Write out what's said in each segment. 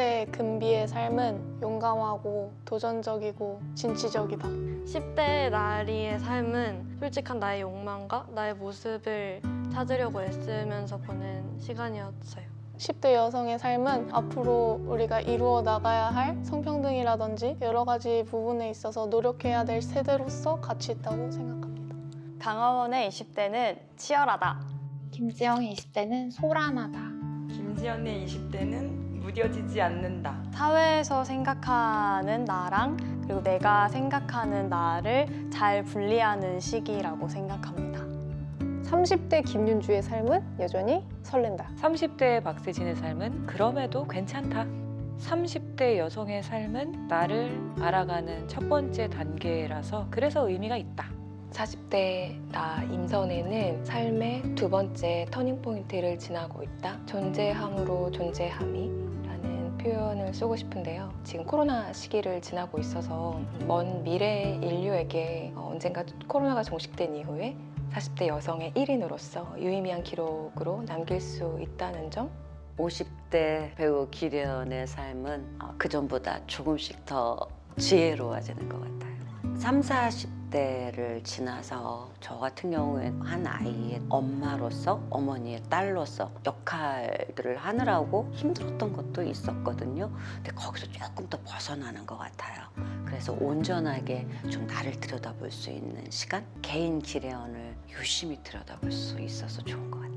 10대 금비의 삶은 용감하고 도전적이고 진취적이다. 10대 나리의 삶은 솔직한 나의 욕망과 나의 모습을 찾으려고 애쓰면서 보낸 시간이었어요. 10대 여성의 삶은 앞으로 우리가 이루어 나가야 할 성평등이라든지 여러 가지 부분에 있어서 노력해야 될 세대로서 가치 있다고 생각합니다. 강화원의 20대는 치열하다. 김지영의 20대는 소란하다. 김지연의 20대는 무뎌지지 않는다. 사회에서 생각하는 나랑 그리고 내가 생각하는 나를 잘 분리하는 시기라고 생각합니다. 30대 김윤주의 삶은 여전히 설렌다. 30대 박세진의 삶은 그럼에도 괜찮다. 30대 여성의 삶은 나를 알아가는 첫 번째 단계라서 그래서 의미가 있다. 40대 나 임선에는 삶의 두 번째 터닝포인트를 지나고 있다. 존재함으로 존재함이라는 표현을 쓰고 싶은데요. 지금 코로나 시기를 지나고 있어서 먼 미래 인류에게 어, 언젠가 코로나가 종식된 이후에 40대 여성의 1인으로서 유의미한 기록으로 남길 수 있다는 점 50대 배우 기련의 삶은 어, 그전보다 조금씩 더 지혜로워지는 것 같아요. 3, 40 대를 지나서 저 같은 경우에 한 아이의 엄마로서 어머니의 딸로서 역할들을 하느라고 힘들었던 것도 있었거든요. 근데 거기서 조금 더 벗어나는 것 같아요. 그래서 온전하게 좀 나를 들여다볼 수 있는 시간? 개인 기련을 유심히 들여다볼 수 있어서 좋은 것 같아요.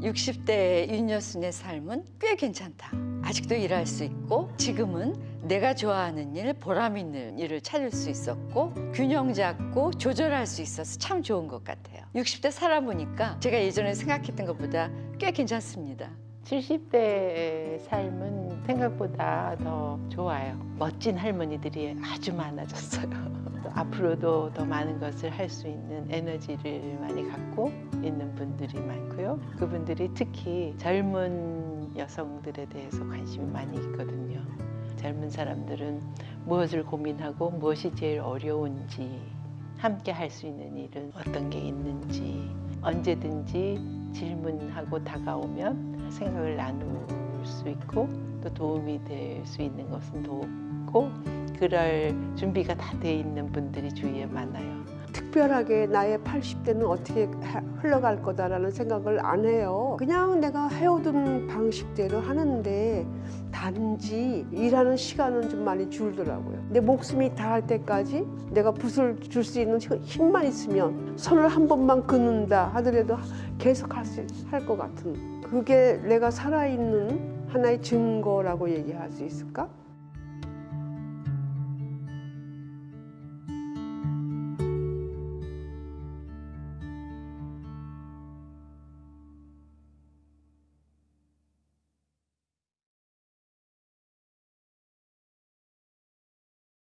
60대 윤여순의 삶은 꽤 괜찮다. 아직도 일할 수 있고 지금은 내가 좋아하는 일, 보람 있는 일을 찾을 수 있었고 균형 잡고 조절할 수 있어서 참 좋은 것 같아요. 60대 살아보니까 제가 예전에 생각했던 것보다 꽤 괜찮습니다. 70대의 삶은 생각보다 더 좋아요. 멋진 할머니들이 아주 많아졌어요. 또 앞으로도 더 많은 것을 할 수 있는 에너지를 많이 갖고 있는 분들이 많고요. 그분들이 특히 젊은 여성들에 대해서 관심이 많이 있거든요. 젊은 사람들은 무엇을 고민하고 무엇이 제일 어려운지 함께 할 수 있는 일은 어떤 게 있는지 언제든지 질문하고 다가오면 생각을 나눌 수 있고 또 도움이 될 수 있는 것은 돕고 그럴 준비가 다 돼 있는 분들이 주위에 많아요. 특별하게 나의 80대는 어떻게 하- 흘러갈 거다라는 생각을 안 해요. 그냥 내가 해오던 방식대로 하는데 단지 일하는 시간은 좀 많이 줄더라고요. 내 목숨이 닿을 때까지 내가 붓을 줄 수 있는 힘- 힘만 있으면 손을 한 번만 긋는다 하더라도 계속 할 수 할 것 같은 그게 내가 살아있는 하나의 증거라고 얘기할 수 있을까?